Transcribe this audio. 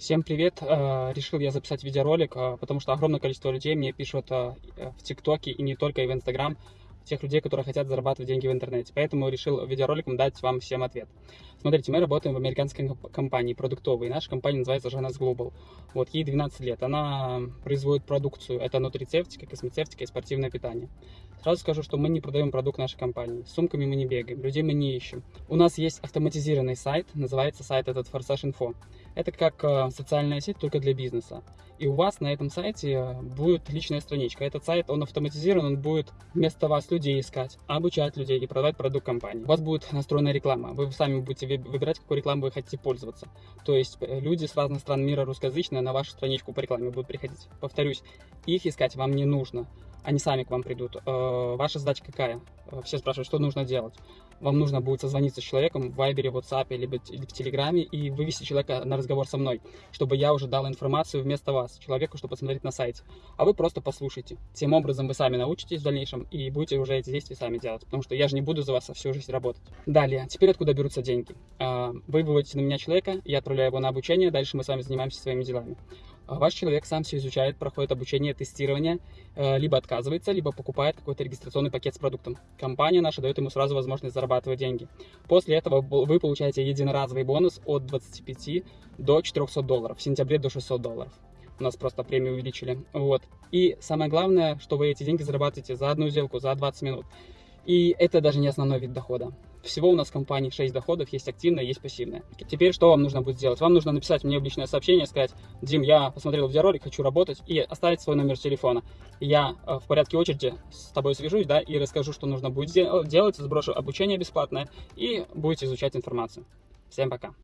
Всем привет! Э, Решил я записать видеоролик, э, потому что огромное количество людей мне пишут э, в ТикТоке и не только, и в Инстаграм, тех людей, которые хотят зарабатывать деньги в интернете. Поэтому решил видеороликом дать вам всем ответ. Смотрите, мы работаем в американской компании продуктовой. Наша компания называется Жанас Global. Вот, ей 12 лет. Она производит продукцию. Это нутрицептика, космецевтика и спортивное питание. Сразу скажу, что мы не продаем продукт нашей компании. С сумками мы не бегаем, людей мы не ищем. У нас есть автоматизированный сайт, называется сайт этот Forsage Info. Это как э, социальная сеть, только для бизнеса. И у вас на этом сайте будет личная страничка. Этот сайт, он автоматизирован, он будет вместо вас людей искать, обучать людей и продавать продукт компании. У вас будет настроена реклама. Вы сами будете выбирать, какой рекламой вы хотите пользоваться. То есть э, люди с разных стран мира русскоязычные на вашу страничку по рекламе будут приходить. Повторюсь, их искать вам не нужно они сами к вам придут. Э, ваша задача какая? Э, все спрашивают, что нужно делать. Вам нужно будет созвониться с человеком в Вайбере, WhatsApp либо в Телеграме и вывести человека на разговор со мной, чтобы я уже дал информацию вместо вас, человеку, чтобы посмотреть на сайте. А вы просто послушайте. Тем образом вы сами научитесь в дальнейшем и будете уже эти действия сами делать, потому что я же не буду за вас всю жизнь работать. Далее, теперь откуда берутся деньги? Э, вы выводите на меня человека, я отправляю его на обучение, дальше мы с вами занимаемся своими делами. А ваш человек сам все изучает, проходит обучение, тестирование, э, либо отказывается, либо покупает какой-то регистрационный пакет с продуктом. Компания наша дает ему сразу возможность зарабатывать деньги. После этого вы получаете единоразовый бонус от 25 до 400 долларов, в сентябре до 600 долларов. У нас просто премию увеличили. Вот. И самое главное, что вы эти деньги зарабатываете за одну сделку, за 20 минут. И это даже не основной вид дохода. Всего у нас в компании 6 доходов, есть активное, есть пассивное. Теперь что вам нужно будет сделать? Вам нужно написать мне в личное сообщение, сказать, Дим, я посмотрел видеоролик, хочу работать, и оставить свой номер телефона. Я э, в порядке очереди с тобой свяжусь, да, и расскажу, что нужно будет делать, сброшу обучение бесплатное, и будете изучать информацию. Всем пока!